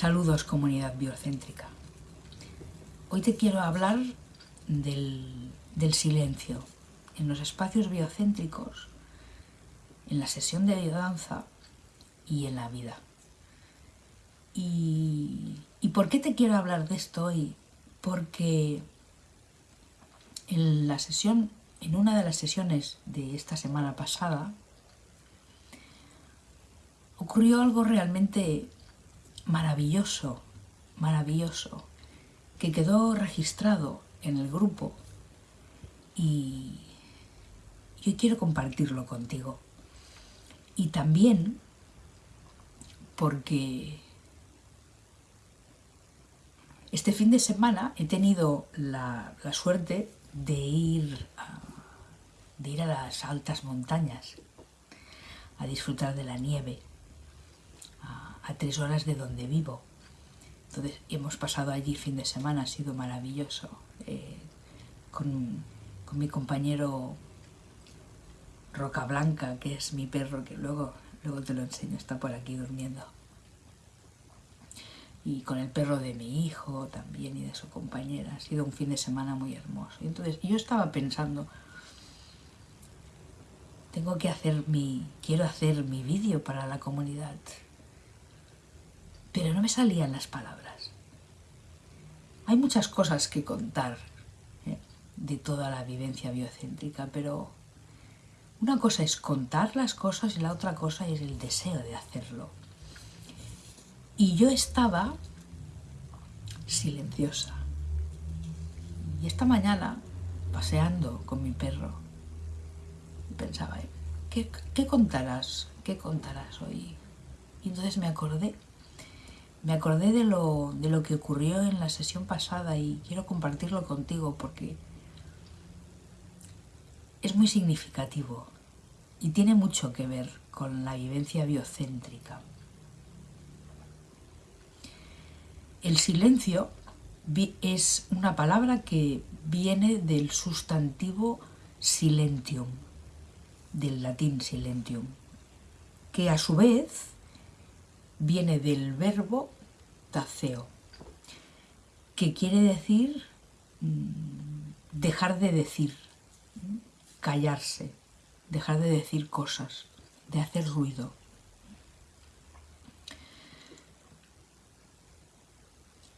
Saludos comunidad biocéntrica. Hoy te quiero hablar del, silencio. En los espacios biocéntricos, en la sesión de biodanza y en la vida. Y, ¿Y por qué te quiero hablar de esto hoy? Porque en la sesión, en una de las sesiones de esta semana pasada, ocurrió algo realmente maravilloso, maravilloso, que quedó registrado en el grupo y yo quiero compartirlo contigo. Y también porque este fin de semana he tenido la, suerte de ir, a, de ir a las altas montañas a disfrutar de la nieve a tres horas de donde vivo. Entonces hemos pasado allí fin de semana, ha sido maravilloso. Eh, con, mi compañero Roca Blanca, que es mi perro, que luego, luego te lo enseño, está por aquí durmiendo. Y con el perro de mi hijo también y de su compañera. Ha sido un fin de semana muy hermoso. Y entonces yo estaba pensando, tengo que hacer mi, quiero hacer mi vídeo para la comunidad pero no me salían las palabras. Hay muchas cosas que contar ¿eh? de toda la vivencia biocéntrica, pero una cosa es contar las cosas y la otra cosa es el deseo de hacerlo. Y yo estaba silenciosa. Y esta mañana, paseando con mi perro, pensaba, ¿qué, qué contarás? ¿Qué contarás hoy? Y entonces me acordé me acordé de lo, de lo que ocurrió en la sesión pasada y quiero compartirlo contigo porque es muy significativo y tiene mucho que ver con la vivencia biocéntrica. El silencio es una palabra que viene del sustantivo silentium, del latín silentium, que a su vez viene del verbo taceo, que quiere decir mm, dejar de decir, callarse, dejar de decir cosas, de hacer ruido.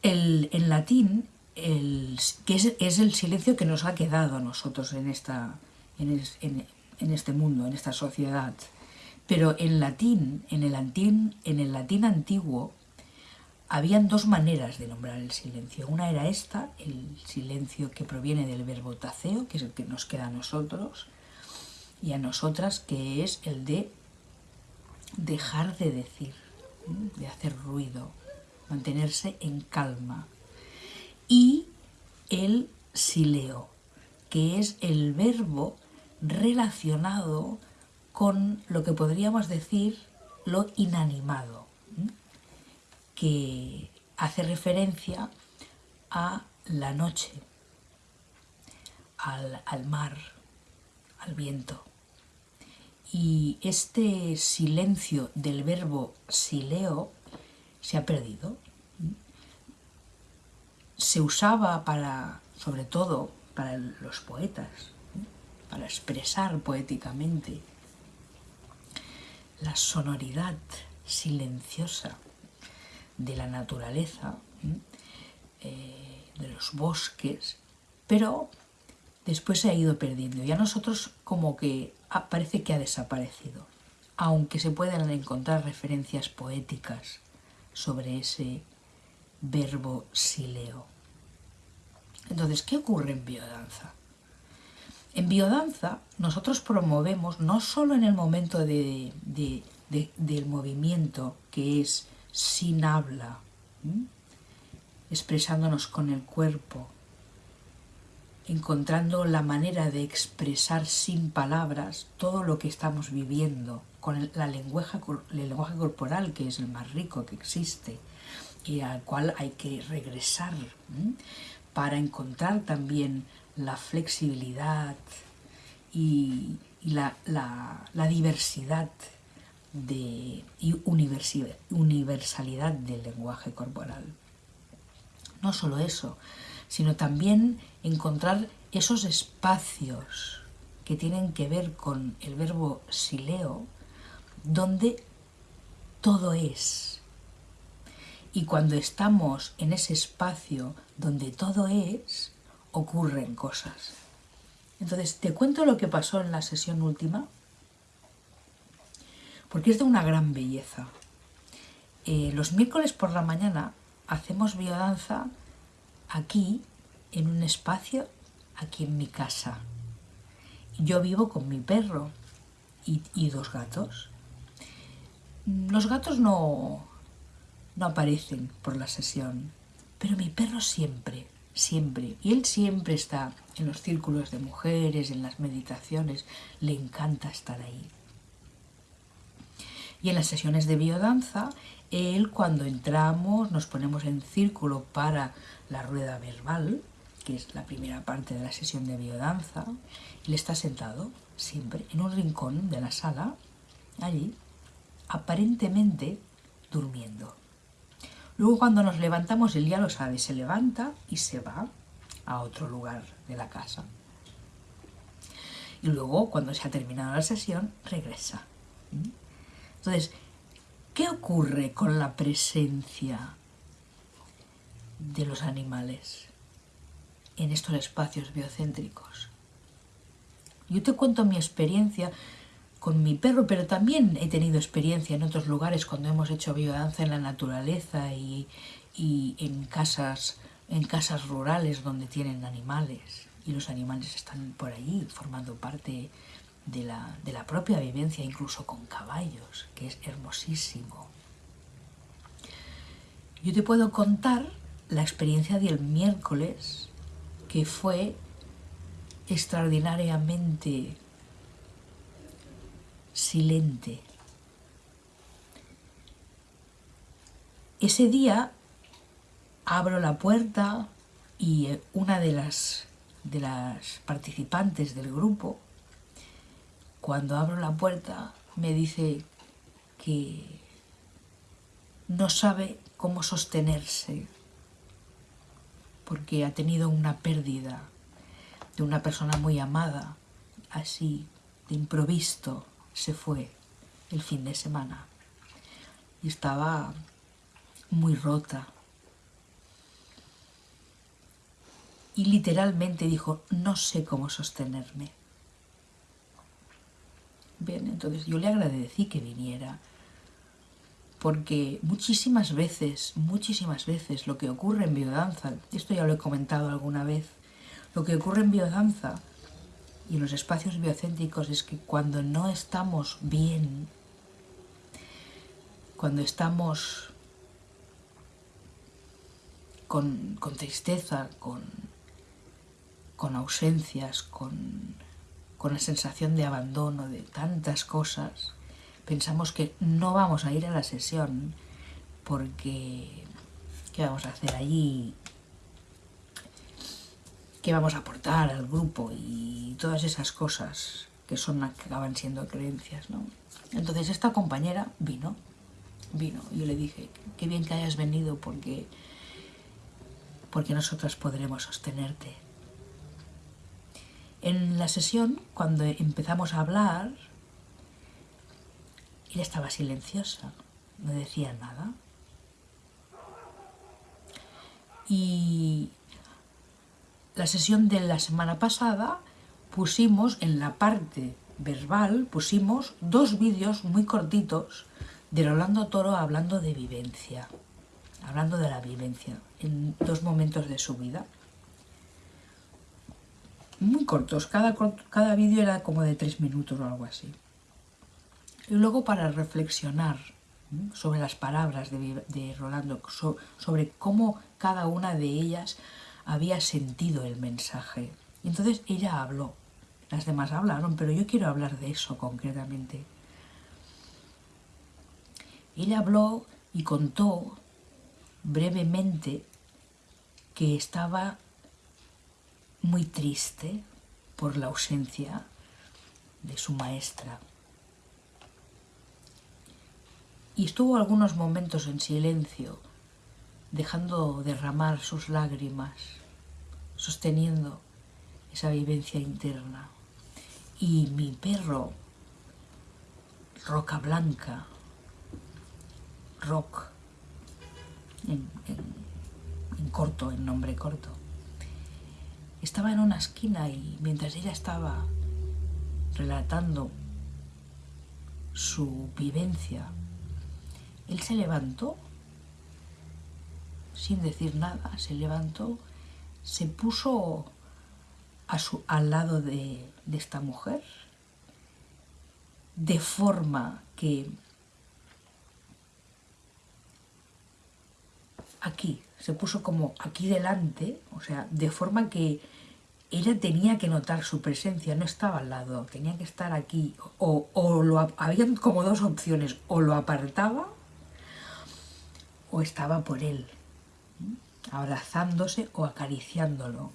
El, en latín, el, que es, el silencio que nos ha quedado a nosotros en, esta, en este mundo, en esta sociedad, pero en latín, en el, latín, en el latín antiguo, habían dos maneras de nombrar el silencio. Una era esta, el silencio que proviene del verbo taceo, que es el que nos queda a nosotros, y a nosotras, que es el de dejar de decir, de hacer ruido, mantenerse en calma. Y el sileo, que es el verbo relacionado con lo que podríamos decir lo inanimado, que hace referencia a la noche, al, mar, al viento. Y este silencio del verbo sileo se ha perdido. Se usaba para, sobre todo, para los poetas, para expresar poéticamente la sonoridad silenciosa de la naturaleza, eh, de los bosques, pero después se ha ido perdiendo y a nosotros como que parece que ha desaparecido, aunque se puedan encontrar referencias poéticas sobre ese verbo sileo. Entonces, ¿qué ocurre en biodanza? En biodanza nosotros promovemos no solo en el momento del movimiento que es sin habla, expresándonos con el cuerpo, encontrando la manera de expresar sin palabras todo lo que estamos viviendo, con el, la lenguaje, el lenguaje corporal que es el más rico que existe y al cual hay que regresar para encontrar también la flexibilidad y, la, diversidad de, y universalidad del lenguaje corporal. No solo eso, sino también encontrar esos espacios que tienen que ver con el verbo sileo, donde todo es. Y cuando estamos en ese espacio donde todo es, ocurren cosas. Entonces, te cuento lo que pasó en la sesión última, porque es de una gran belleza. Eh, los miércoles por la mañana hacemos biodanza aquí, en un espacio, aquí en mi casa. Yo vivo con mi perro y, dos gatos. Los gatos no, no aparecen por la sesión, pero mi perro siempre, siempre, y él siempre está en los círculos de mujeres, en las meditaciones, le encanta estar ahí. Y en las sesiones de biodanza, él cuando entramos nos ponemos en círculo para la rueda verbal, que es la primera parte de la sesión de biodanza, él está sentado siempre en un rincón de la sala, allí, aparentemente durmiendo. Luego cuando nos levantamos, él ya lo sabe, se levanta y se va a otro lugar de la casa. Y luego, cuando se ha terminado la sesión, regresa. Entonces, ¿qué ocurre con la presencia de los animales en estos espacios biocéntricos? Yo te cuento mi experiencia con mi perro, pero también he tenido experiencia en otros lugares cuando hemos hecho biodanza en la naturaleza y, y en casas en casas rurales donde tienen animales y los animales están por allí formando parte de la, de la propia vivencia, incluso con caballos, que es hermosísimo. Yo te puedo contar la experiencia del miércoles, que fue extraordinariamente silente. Ese día abro la puerta y eh, una de las, de las participantes del grupo, cuando abro la puerta, me dice que no sabe cómo sostenerse porque ha tenido una pérdida de una persona muy amada, así, de improviso, se fue el fin de semana y estaba muy rota, y literalmente dijo, no sé cómo sostenerme. Bien, entonces yo le agradecí que viniera, porque muchísimas veces, muchísimas veces lo que ocurre en biodanza, esto ya lo he comentado alguna vez, lo que ocurre en biodanza y en los espacios biocéntricos es que cuando no estamos bien, cuando estamos con, con tristeza, con, con ausencias, con, la sensación de abandono, de tantas cosas, pensamos que no vamos a ir a la sesión porque ¿qué vamos a hacer allí? ¿Qué vamos a aportar al grupo? Y todas esas cosas que son que acaban siendo creencias, ¿no? Entonces esta compañera vino, vino. Yo le dije, qué bien que hayas venido porque, porque nosotras podremos sostenerte. En la sesión, cuando empezamos a hablar, ella estaba silenciosa, no decía nada. Y la sesión de la semana pasada pusimos en la parte verbal, pusimos dos vídeos muy cortitos de Rolando Toro hablando de vivencia, hablando de la vivencia en dos momentos de su vida muy cortos, cada, cada vídeo era como de tres minutos o algo así. Y luego para reflexionar sobre las palabras de, Rolando, sobre cómo cada una de ellas había sentido el mensaje. Y entonces ella habló, las demás hablaron, pero yo quiero hablar de eso concretamente. Ella habló y contó brevemente que estaba muy triste por la ausencia de su maestra. y estuvo algunos momentos en silencio, dejando derramar sus lágrimas, sosteniendo esa vivencia interna. Y mi perro, Roca Blanca, Rock, en, corto, en nombre corto, estaba en una esquina y mientras ella estaba relatando su vivencia, él se levantó sin decir nada, se levantó, se puso a su, al lado de, de esta mujer, de forma que aquí, se puso como aquí delante, o sea, de forma que ella tenía que notar su presencia, no estaba al lado, tenía que estar aquí, o, o lo, había como dos opciones, o lo apartaba o estaba por él, abrazándose o acariciándolo.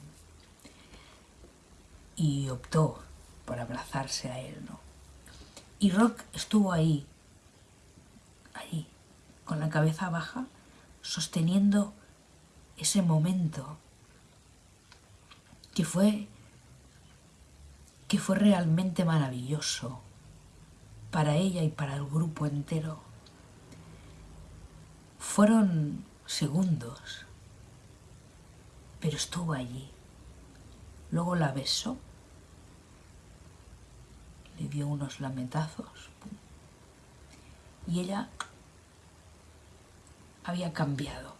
Y optó por abrazarse a él, ¿no? Y Rock estuvo ahí, ahí, con la cabeza baja, sosteniendo ese momento que fue que fue realmente maravilloso para ella y para el grupo entero. Fueron segundos, pero estuvo allí. Luego la besó, le dio unos lametazos y ella había cambiado.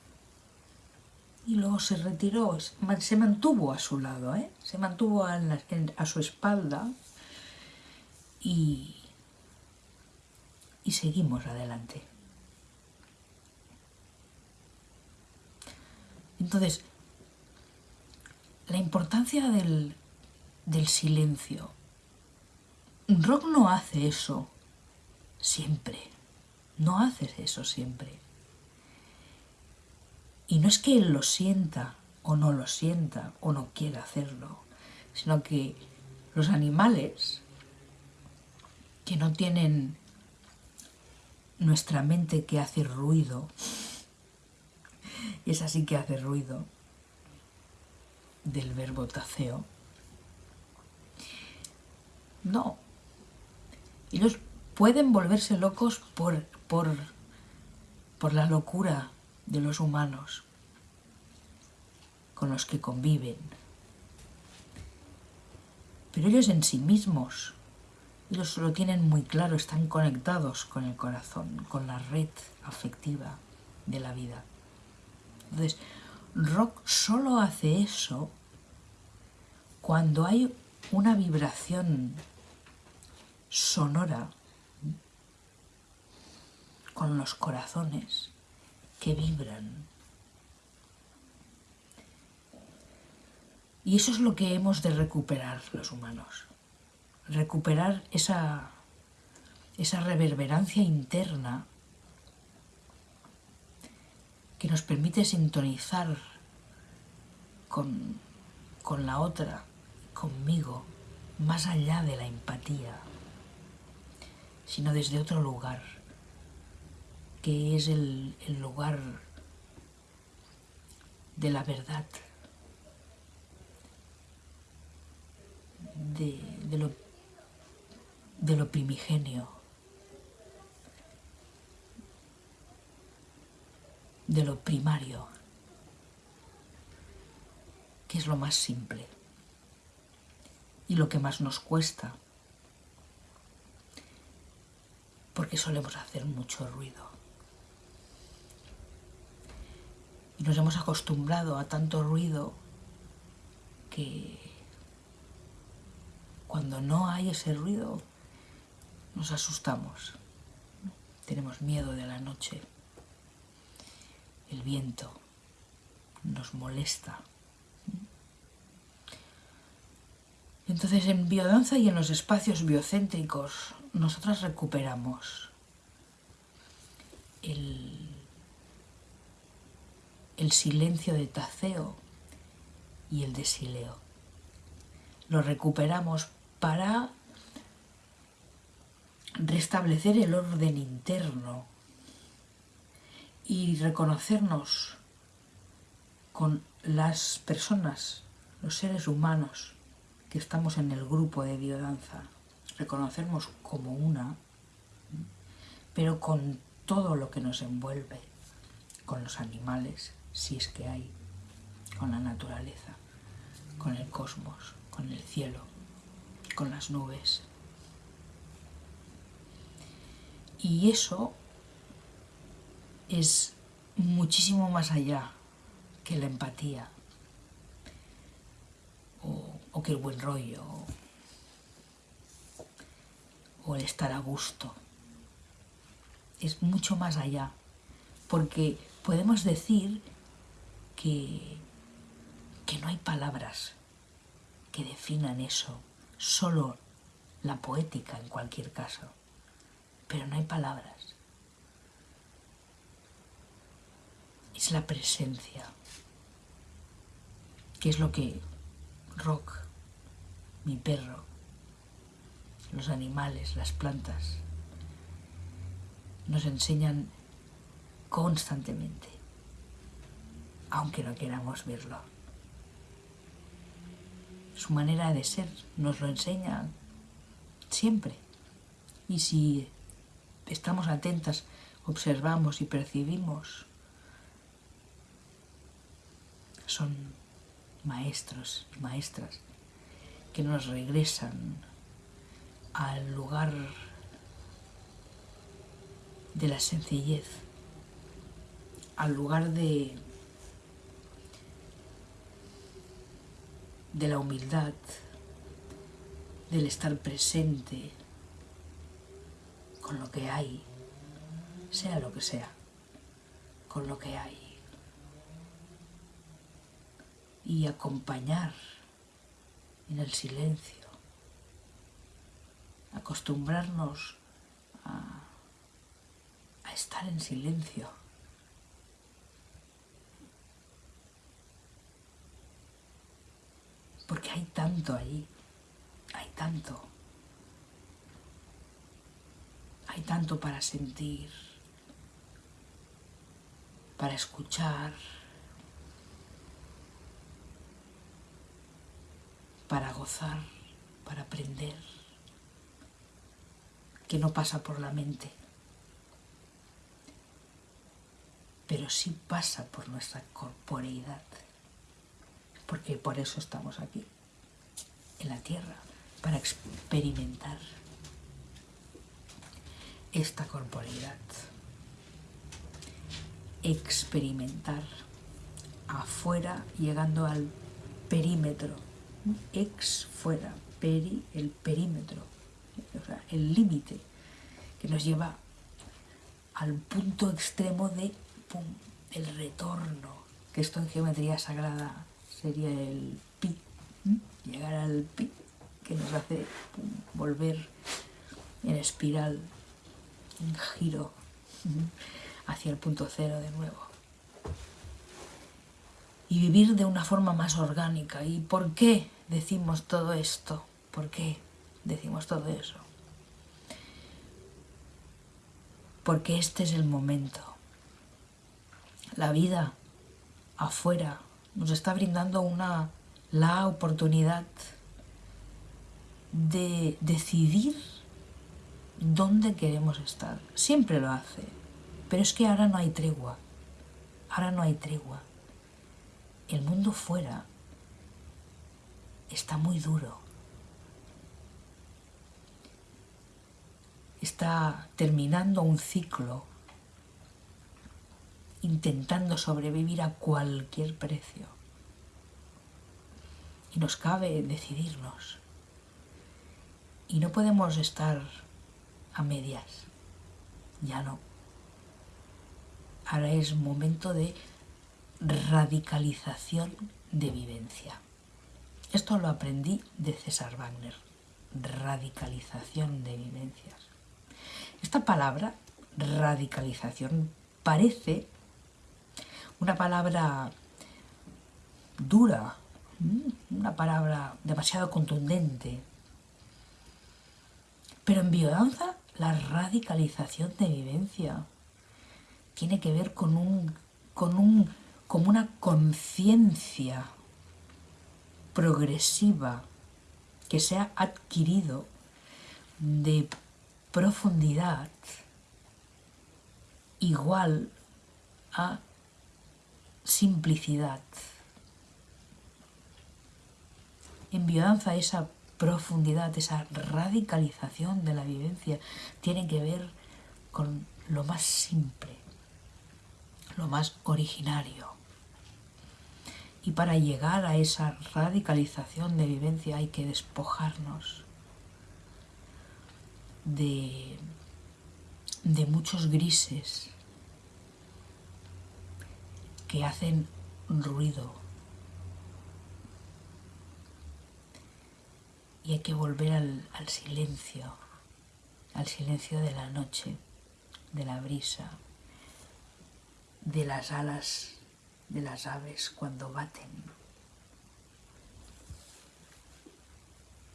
Y luego se retiró, se mantuvo a su lado, ¿eh? se mantuvo a, su espalda y, y seguimos adelante. Entonces, la importancia del, del silencio. Rock no hace eso siempre, no hace eso siempre. Y no es que él lo sienta o no lo sienta o no quiera hacerlo, sino que los animales que no tienen nuestra mente que hace ruido, y es así que hace ruido, del verbo taceo, no. Ellos pueden volverse locos por, por, por la locura de los humanos con los que conviven. Pero ellos en sí mismos, ellos lo tienen muy claro, están conectados con el corazón, con la red afectiva de la vida. Entonces, rock solo hace eso cuando hay una vibración sonora con los corazones que vibran. Y eso es lo que hemos de recuperar los humanos. Recuperar esa, esa reverberancia interna que nos permite sintonizar con, con la otra, conmigo, más allá de la empatía, sino desde otro lugar que es el, lugar de la verdad, de, lo, de lo primigenio, de lo primario, que es lo más simple y lo que más nos cuesta, porque solemos hacer mucho ruido. Y nos hemos acostumbrado a tanto ruido que cuando no hay ese ruido nos asustamos. Tenemos miedo de la noche. El viento nos molesta. Entonces en biodanza y en los espacios biocéntricos nosotras recuperamos el silencio de Taceo y el de Sileo. Lo recuperamos para restablecer el orden interno y reconocernos con las personas, los seres humanos que estamos en el grupo de biodanza, reconocernos como una, pero con todo lo que nos envuelve, con los animales, si es que hay, con la naturaleza, con el cosmos, con el cielo, con las nubes. Y eso es muchísimo más allá que la empatía o, que el buen rollo o el estar a gusto. Es mucho más allá, porque podemos decir que, que no hay palabras que definan eso, solo la poética en cualquier caso, pero no hay palabras. Es la presencia, que es lo que Rock, mi perro, los animales, las plantas, nos enseñan constantemente, aunque no queramos verlo. Su manera de ser nos lo enseña siempre. Y si estamos atentas, observamos y percibimos, son maestros y maestras que nos regresan al lugar de la sencillez, al lugar de, de la humildad, del estar presente con lo que hay, sea lo que sea, con lo que hay. Y acompañar en el silencio, acostumbrarnos a, estar en silencio. Porque hay tanto allí, hay tanto, hay tanto para sentir, para escuchar, para gozar, para aprender, que no pasa por la mente, pero sí pasa por nuestra corporeidad, porque por eso estamos aquí, en la tierra, para experimentar esta corporeidad, experimentar afuera, llegando al perímetro ex fuera, peri, el perímetro, el límite que nos lleva al punto extremo de el retorno, que esto en geometría sagrada sería el pi, llegar al pi, que nos hace volver en espiral, en giro, hacia el punto cero de nuevo y vivir de una forma más orgánica. ¿Y por qué decimos todo esto? ¿Por qué decimos todo eso? Porque este es el momento. La vida afuera nos está brindando una la oportunidad de decidir dónde queremos estar. Siempre lo hace, pero es que ahora no hay tregua. Ahora no hay tregua el mundo fuera está muy duro. Está terminando un ciclo, intentando sobrevivir a cualquier precio. Y nos cabe decidirnos. Y no podemos estar a medias. Ya no. Ahora es momento de radicalización de vivencia. Esto lo aprendí de César Wagner, radicalización de vivencias. Esta palabra, radicalización, parece una palabra dura, una palabra demasiado contundente. Pero en biodanza, la radicalización de vivencia tiene que ver con un, con un, como una conciencia progresiva que se ha adquirido de profundidad igual a simplicidad. En biodanza esa profundidad, esa radicalización de la vivencia tiene que ver con lo más simple, lo más originario. Y para llegar a esa radicalización de vivencia hay que despojarnos de, de muchos grises que hacen ruido. Y hay que volver al, al silencio, al silencio de la noche, de la brisa, de las alas de las aves cuando baten,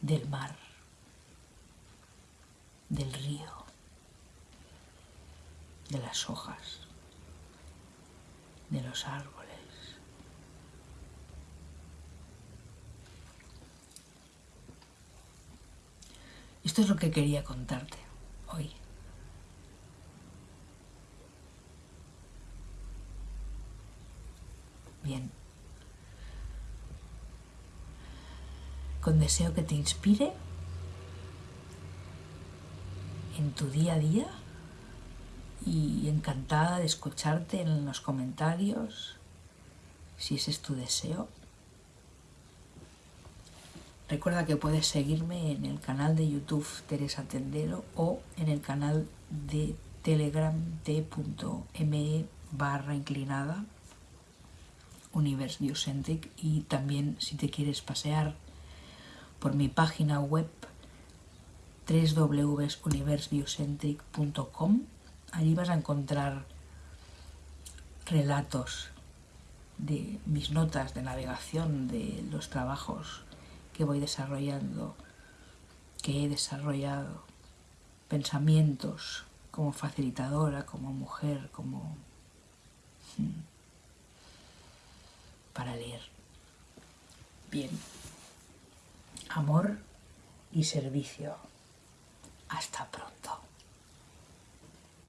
del mar, del río, de las hojas, de los árboles. Esto es lo que quería contarte hoy. Bien. Con deseo que te inspire en tu día a día y encantada de escucharte en los comentarios si ese es tu deseo. Recuerda que puedes seguirme en el canal de YouTube Teresa Tendero o en el canal de Telegram t.me barra inclinada Universe Biocentric y también si te quieres pasear por mi página web www.universebiocentric.com allí vas a encontrar relatos de mis notas de navegación de los trabajos que voy desarrollando, que he desarrollado, pensamientos como facilitadora, como mujer, como... Hmm, para leer. Bien. Amor y servicio. Hasta pronto.